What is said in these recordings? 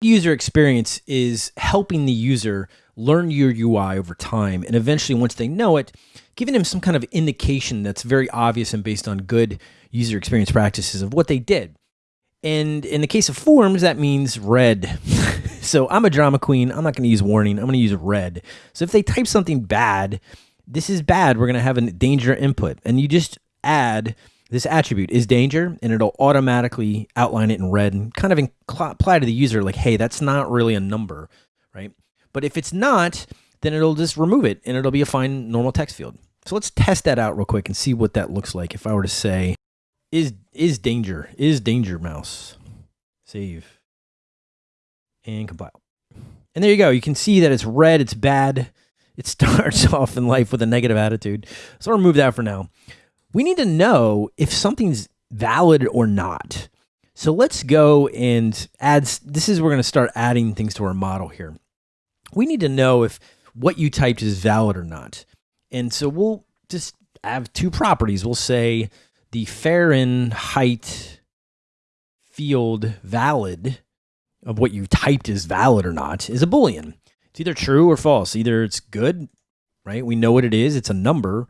User experience is helping the user learn your UI over time. And eventually, once they know it, giving them some kind of indication that's very obvious and based on good user experience practices of what they did. And in the case of forms, that means red. so I'm a drama queen. I'm not going to use warning. I'm going to use red. So if they type something bad, this is bad. We're going to have a danger input. And you just add this attribute is danger and it'll automatically outline it in red and kind of apply to the user like, hey, that's not really a number, right? But if it's not, then it'll just remove it and it'll be a fine normal text field. So let's test that out real quick and see what that looks like. If I were to say is is danger is danger mouse save and compile. And there you go. You can see that it's red it's bad it starts off in life with a negative attitude. So i'll remove that for now we need to know if something's valid or not so let's go and add this is we're going to start adding things to our model here we need to know if what you typed is valid or not and so we'll just have two properties we'll say the Fahrenheit field valid of what you typed is valid or not is a Boolean. It's either true or false. Either it's good, right? We know what it is, it's a number,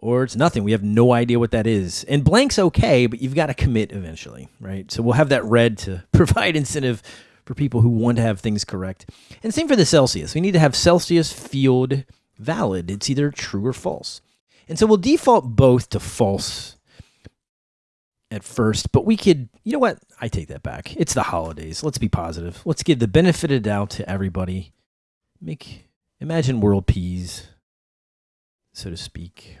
or it's nothing. We have no idea what that is. And blank's okay, but you've got to commit eventually, right? So we'll have that red to provide incentive for people who want to have things correct. And same for the Celsius. We need to have Celsius field valid. It's either true or false. And so we'll default both to false at first, but we could, you know what? I take that back. It's the holidays. Let's be positive. Let's give the benefit of doubt to everybody. Make imagine world peas, so to speak.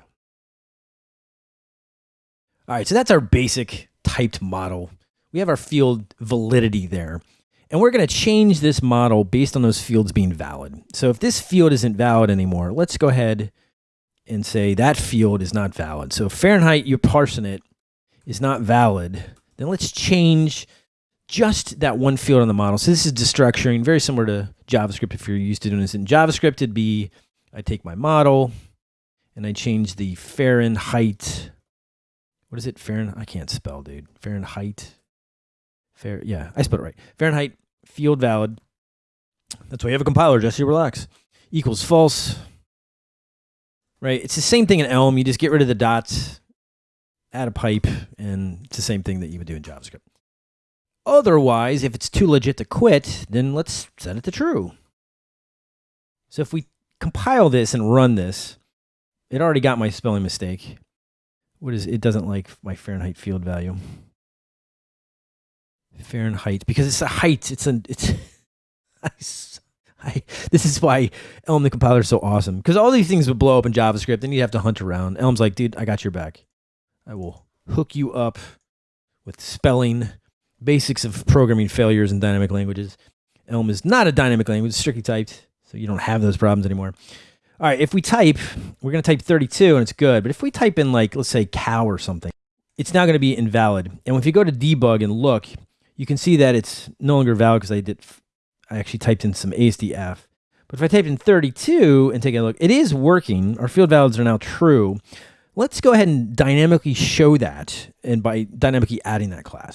All right, so that's our basic typed model. We have our field validity there. And we're going to change this model based on those fields being valid. So if this field isn't valid anymore, let's go ahead and say that field is not valid. So Fahrenheit, you're parsing it is not valid, then let's change just that one field on the model. So this is destructuring, very similar to JavaScript. If you're used to doing this in JavaScript, it'd be, I take my model and I change the Fahrenheit. What is it? Fahrenheit? I can't spell, dude. Fahrenheit. Fair. Yeah, I spelled it right. Fahrenheit field valid. That's why you have a compiler, Jesse, relax. Equals false. Right? It's the same thing in Elm. You just get rid of the dots add a pipe, and it's the same thing that you would do in JavaScript. Otherwise, if it's too legit to quit, then let's set it to true. So if we compile this and run this, it already got my spelling mistake. What is it? Doesn't like my Fahrenheit field value. Fahrenheit because it's a height. It's an it's. I, this is why Elm the compiler is so awesome because all these things would blow up in JavaScript and you'd have to hunt around. Elm's like, dude, I got your back. I will hook you up with spelling, basics of programming failures in dynamic languages. Elm is not a dynamic language, it's strictly typed, so you don't have those problems anymore. All right, if we type, we're going to type 32 and it's good. But if we type in like, let's say cow or something, it's now going to be invalid. And if you go to debug and look, you can see that it's no longer valid because I did, I actually typed in some ASDF. But if I type in 32 and take a look, it is working. Our field valids are now true. Let's go ahead and dynamically show that and by dynamically adding that class.